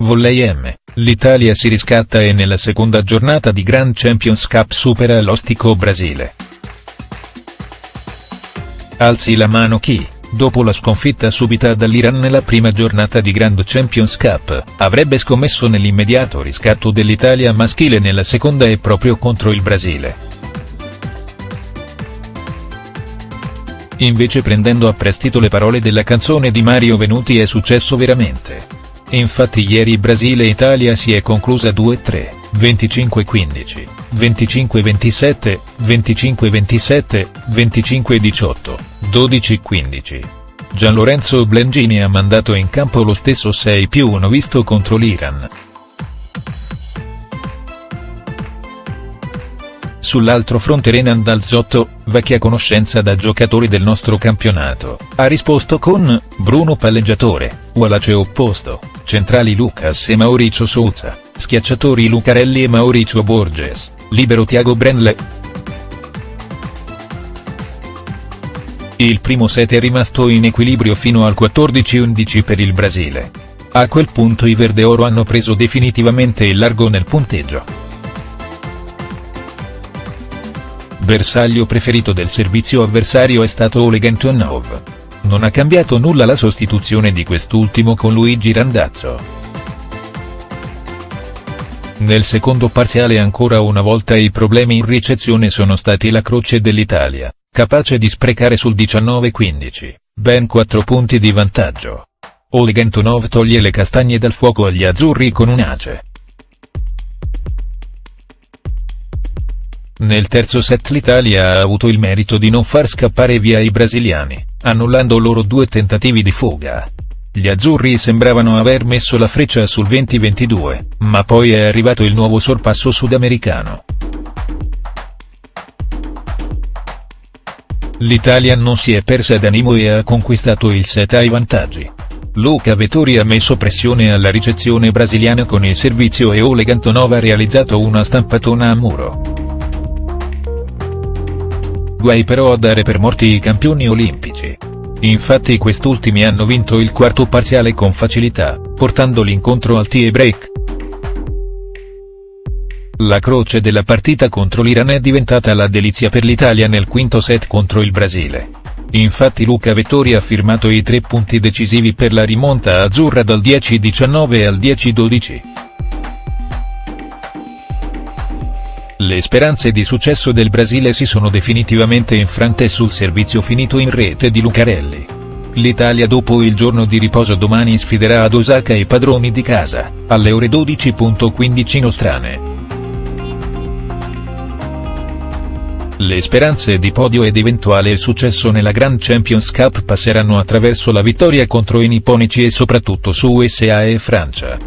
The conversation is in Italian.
Volley M, l'Italia si riscatta e nella seconda giornata di Grand Champions Cup supera l'ostico Brasile. Alzi la mano chi, dopo la sconfitta subita dall'Iran nella prima giornata di Grand Champions Cup, avrebbe scommesso nell'immediato riscatto dell'Italia maschile nella seconda e proprio contro il Brasile. Invece prendendo a prestito le parole della canzone di Mario Venuti è successo veramente. Infatti ieri Brasile-Italia si è conclusa 2-3, 25-15, 25-27, 25-27, 25-18, 12-15. Gian Lorenzo Blengini ha mandato in campo lo stesso 6 più 1 visto contro l'Iran. Sull'altro fronte Renan Dalzotto, vecchia conoscenza da giocatori del nostro campionato, ha risposto con, Bruno palleggiatore, Wallace opposto, centrali Lucas e Mauricio Souza, schiacciatori Lucarelli e Mauricio Borges, libero Tiago Brenle. Il primo set è rimasto in equilibrio fino al 14-11 per il Brasile. A quel punto i Verde Oro hanno preso definitivamente il largo nel punteggio. Bersaglio preferito del servizio avversario è stato Oleg Antonov. Non ha cambiato nulla la sostituzione di quest'ultimo con Luigi Randazzo. Nel secondo parziale ancora una volta i problemi in ricezione sono stati la croce dell'Italia, capace di sprecare sul 19-15, ben 4 punti di vantaggio. Oleg Antonov toglie le castagne dal fuoco agli azzurri con un ace. Nel terzo set l'Italia ha avuto il merito di non far scappare via i brasiliani, annullando loro due tentativi di fuga. Gli azzurri sembravano aver messo la freccia sul 20-22, ma poi è arrivato il nuovo sorpasso sudamericano. L'Italia non si è persa d'animo e ha conquistato il set ai vantaggi. Luca Vettori ha messo pressione alla ricezione brasiliana con il servizio e Oleg Antonov ha realizzato una stampatona a muro. Guai però a dare per morti i campioni olimpici. Infatti quest'ultimi hanno vinto il quarto parziale con facilità, portando l'incontro al tie break. La croce della partita contro l'Iran è diventata la delizia per l'Italia nel quinto set contro il Brasile. Infatti Luca Vettori ha firmato i tre punti decisivi per la rimonta azzurra dal 10-19 al 10-12. Le speranze di successo del Brasile si sono definitivamente infrante sul servizio finito in rete di Lucarelli. L'Italia dopo il giorno di riposo domani sfiderà ad Osaka i padroni di casa, alle ore 12.15 nostrane. Le speranze di podio ed eventuale successo nella Grand Champions Cup passeranno attraverso la vittoria contro i nipponici e soprattutto su USA e Francia.